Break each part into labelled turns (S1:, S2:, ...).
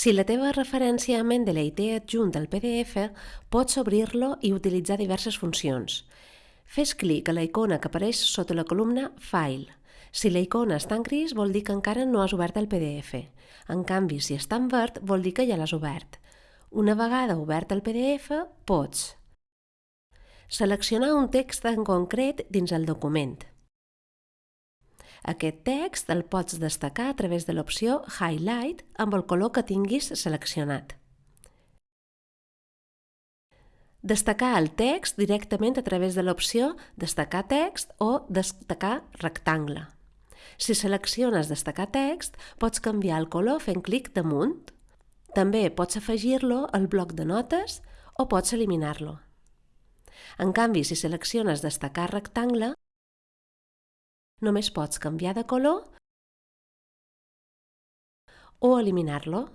S1: Si la teva referència a Mendeley té adjunt al PDF, pots obrir-lo i utilitzar diverses funcions. Fes clic a la icona que apareix sota la columna File. Si la icona està en gris, vol dir que encara no has obert el PDF. En canvi, si està en verd, vol dir que ja l'has obert. Una vegada obert el PDF, pots seleccionar un text en concret dins el document. Aquest text el pots destacar a través de l'opció Highlight amb el color que tinguis seleccionat. Destacar el text directament a través de l'opció Destacar text o Destacar rectangle. Si selecciones Destacar text, pots canviar el color fent clic damunt. També pots afegir-lo al bloc de notes o pots eliminar-lo. En canvi, si selecciones Destacar rectangle, només pots canviar de color o eliminar-lo.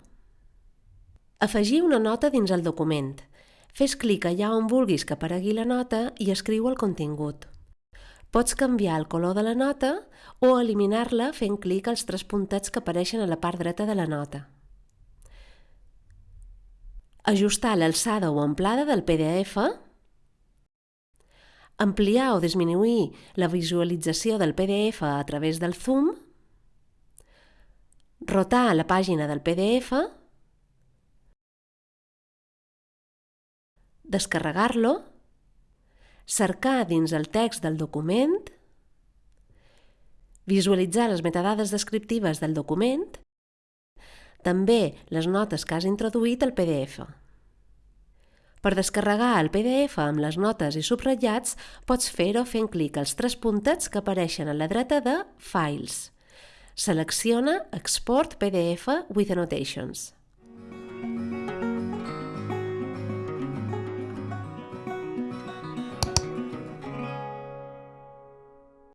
S1: Afegir una nota dins el document. Fes clic allà on vulguis que aparegui la nota i escriu el contingut. Pots canviar el color de la nota o eliminar-la fent clic als tres puntets que apareixen a la part dreta de la nota. Ajustar l'alçada o amplada del PDF ampliar o disminuir la visualització del PDF a través del zoom, rotar la pàgina del PDF, descarregar-lo, cercar dins el text del document, visualitzar les metadades descriptives del document, també les notes que has introduït al PDF. Per descarregar el PDF amb les notes i subratllats, pots fer-ho fent clic als tres puntets que apareixen a la dreta de Files. Selecciona Export PDF with Annotations.